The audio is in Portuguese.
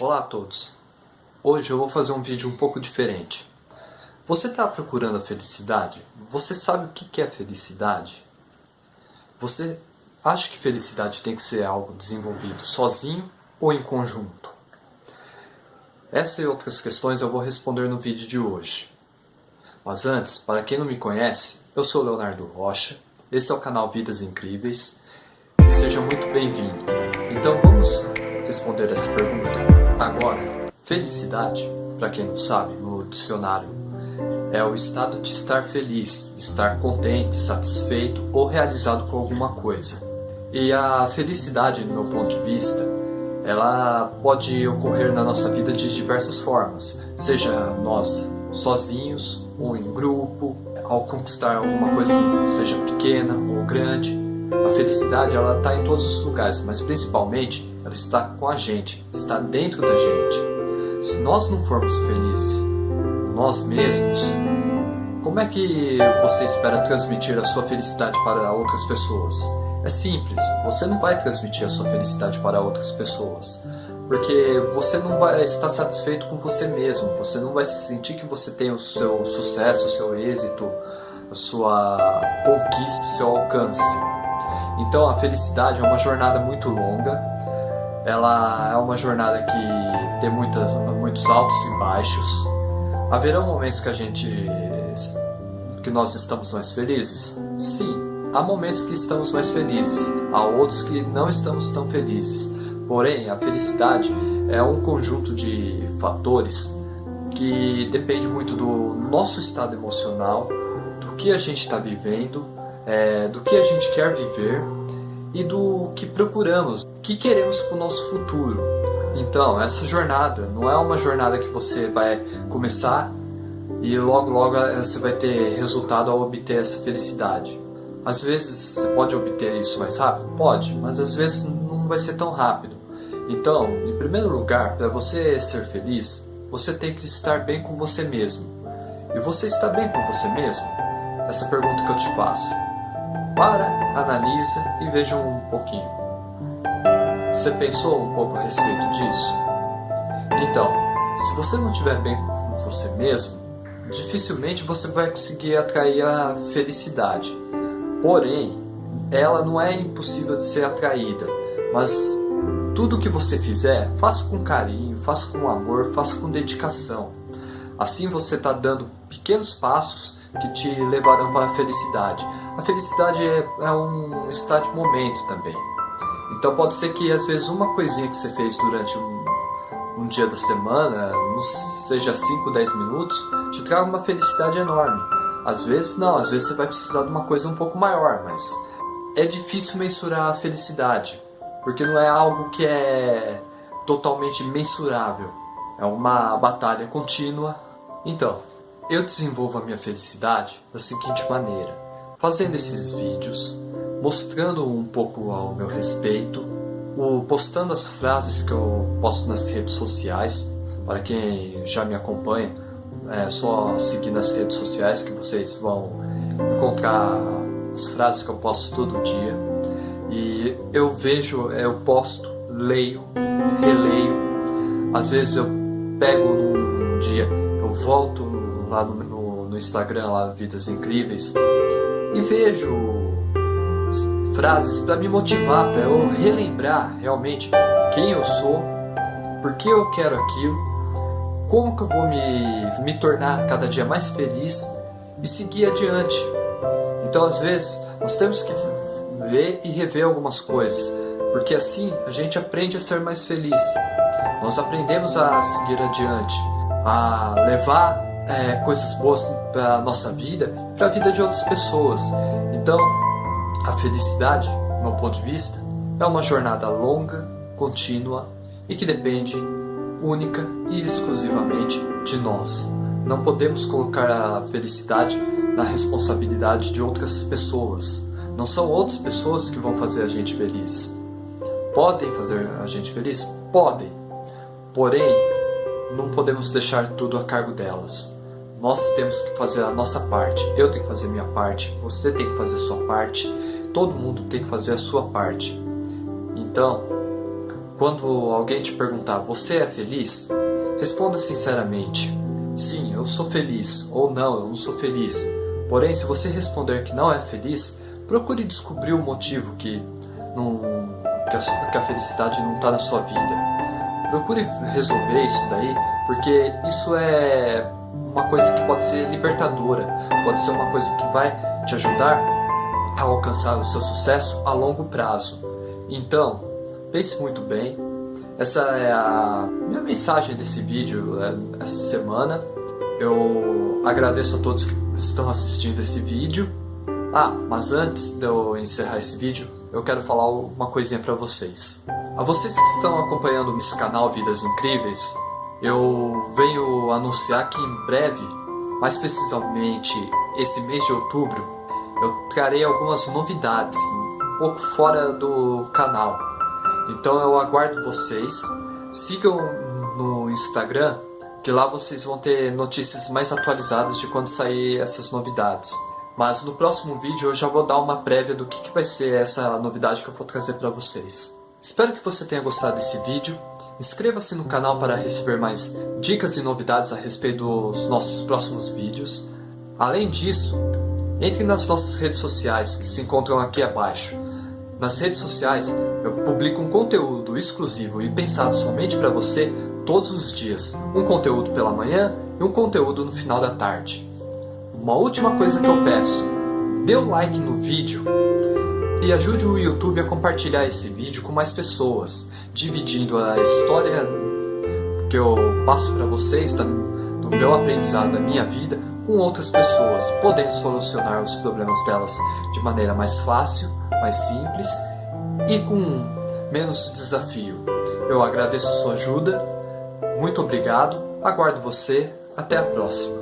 Olá a todos! Hoje eu vou fazer um vídeo um pouco diferente. Você está procurando a felicidade? Você sabe o que é felicidade? Você acha que felicidade tem que ser algo desenvolvido sozinho ou em conjunto? Essa e outras questões eu vou responder no vídeo de hoje. Mas antes, para quem não me conhece, eu sou Leonardo Rocha, esse é o canal Vidas Incríveis e seja muito bem-vindo. Agora. Felicidade, para quem não sabe, no dicionário, é o estado de estar feliz, de estar contente, satisfeito ou realizado com alguma coisa. E a felicidade, no meu ponto de vista, ela pode ocorrer na nossa vida de diversas formas, seja nós sozinhos ou em grupo, ao conquistar alguma coisa, seja pequena ou grande. A felicidade ela está em todos os lugares, mas principalmente ela está com a gente, está dentro da gente. Se nós não formos felizes nós mesmos, como é que você espera transmitir a sua felicidade para outras pessoas? É simples, você não vai transmitir a sua felicidade para outras pessoas porque você não vai estar satisfeito com você mesmo, você não vai se sentir que você tem o seu sucesso, o seu êxito, a sua conquista, o seu alcance. Então a felicidade é uma jornada muito longa, ela é uma jornada que tem muitas, muitos altos e baixos. Haverão momentos que a gente que nós estamos mais felizes? Sim, há momentos que estamos mais felizes, há outros que não estamos tão felizes. Porém, a felicidade é um conjunto de fatores que depende muito do nosso estado emocional, do que a gente está vivendo, é, do que a gente quer viver e do que procuramos, o que queremos para o nosso futuro. Então, essa jornada não é uma jornada que você vai começar e logo logo você vai ter resultado ao obter essa felicidade. Às vezes você pode obter isso mais rápido? Pode, mas às vezes não vai ser tão rápido. Então, em primeiro lugar, para você ser feliz, você tem que estar bem com você mesmo. E você está bem com você mesmo? Essa pergunta que eu te faço. Para, analisa e veja um pouquinho. Você pensou um pouco a respeito disso? Então, se você não estiver bem com você mesmo, dificilmente você vai conseguir atrair a felicidade. Porém, ela não é impossível de ser atraída, mas tudo que você fizer, faça com carinho, faça com amor, faça com dedicação. Assim você está dando pequenos passos que te levarão para a felicidade. A felicidade é, é um estado de momento também. Então pode ser que às vezes uma coisinha que você fez durante um, um dia da semana, seja 5, 10 minutos, te traga uma felicidade enorme. Às vezes não, às vezes você vai precisar de uma coisa um pouco maior, mas é difícil mensurar a felicidade porque não é algo que é totalmente mensurável. É uma batalha contínua. Então, eu desenvolvo a minha felicidade da seguinte maneira. Fazendo esses vídeos, mostrando um pouco ao meu respeito, postando as frases que eu posto nas redes sociais. Para quem já me acompanha, é só seguir nas redes sociais que vocês vão encontrar as frases que eu posto todo dia. E eu vejo, eu posto, leio, releio. Às vezes eu pego num dia, eu volto lá no, no, no Instagram, lá Vidas Incríveis, e vejo frases para me motivar, para eu relembrar realmente quem eu sou, por que eu quero aquilo, como que eu vou me, me tornar cada dia mais feliz e seguir adiante. Então às vezes nós temos que ver e rever algumas coisas, porque assim a gente aprende a ser mais feliz. Nós aprendemos a seguir adiante, a levar é, coisas boas para a nossa vida, para a vida de outras pessoas. Então, a felicidade, do meu ponto de vista, é uma jornada longa, contínua e que depende única e exclusivamente de nós. Não podemos colocar a felicidade na responsabilidade de outras pessoas. Não são outras pessoas que vão fazer a gente feliz. Podem fazer a gente feliz? Podem. Porém, não podemos deixar tudo a cargo delas. Nós temos que fazer a nossa parte. Eu tenho que fazer a minha parte. Você tem que fazer a sua parte. Todo mundo tem que fazer a sua parte. Então, quando alguém te perguntar, você é feliz? Responda sinceramente, sim, eu sou feliz, ou não, eu não sou feliz. Porém, se você responder que não é feliz, procure descobrir o motivo que, não, que, a, que a felicidade não está na sua vida. Procure resolver isso daí, porque isso é uma coisa que pode ser libertadora, pode ser uma coisa que vai te ajudar a alcançar o seu sucesso a longo prazo. Então, pense muito bem. Essa é a minha mensagem desse vídeo é, essa semana. Eu agradeço a todos que estão assistindo esse vídeo. Ah, mas antes de eu encerrar esse vídeo, eu quero falar uma coisinha para vocês. A vocês que estão acompanhando esse canal Vidas Incríveis, eu venho anunciar que em breve, mais precisamente esse mês de outubro, eu trarei algumas novidades, um pouco fora do canal. Então eu aguardo vocês, sigam no Instagram, que lá vocês vão ter notícias mais atualizadas de quando sair essas novidades. Mas no próximo vídeo eu já vou dar uma prévia do que, que vai ser essa novidade que eu vou trazer para vocês. Espero que você tenha gostado desse vídeo. Inscreva-se no canal para receber mais dicas e novidades a respeito dos nossos próximos vídeos. Além disso, entre nas nossas redes sociais que se encontram aqui abaixo. Nas redes sociais eu publico um conteúdo exclusivo e pensado somente para você todos os dias. Um conteúdo pela manhã e um conteúdo no final da tarde. Uma última coisa que eu peço, dê um like no vídeo e ajude o YouTube a compartilhar esse vídeo com mais pessoas, dividindo a história que eu passo para vocês do meu aprendizado, da minha vida, com outras pessoas, podendo solucionar os problemas delas de maneira mais fácil, mais simples e com menos desafio. Eu agradeço a sua ajuda, muito obrigado, aguardo você, até a próxima.